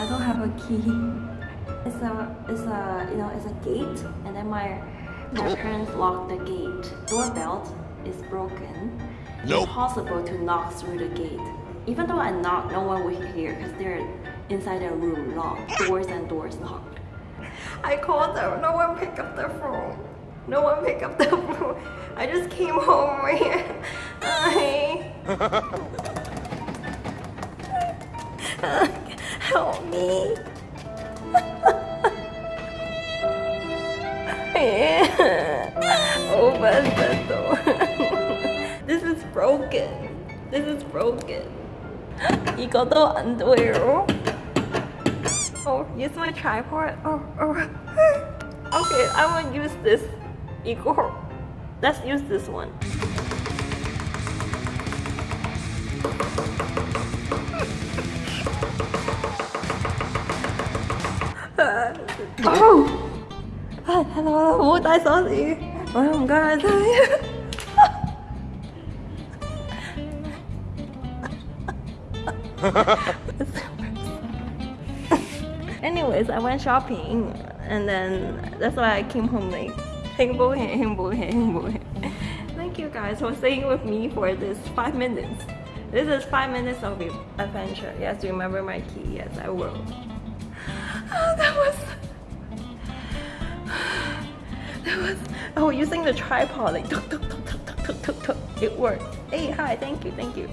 I don't have a key. It's a it's a you know it's a gate, and then my my parents locked the gate. Doorbell is broken. Nope. Impossible to knock through the gate. Even though I knock, no one will hear because they're inside their room locked. Doors and doors locked. I called them. No one picked up the phone. No one picked up the phone. I just came home right here. I... Help me. Open the door. this is broken. This is broken. 이것도 안 돼요. Oh, use my tripod. Oh, oh. Okay, I will use this. 이거. Let's use this one. oh! Hello, hello, what I went shopping and then that's why I came home late. Hang boy, hang. Thank you guys for staying with me for this five minutes. This is five minutes of adventure. Yes, remember my key. Yes, I will. Oh, that was... That was... Oh, using the tripod, like, tuk, tuk, tuk, tuk, tuk, tuk, tuk. It worked. Hey, hi, thank you, thank you.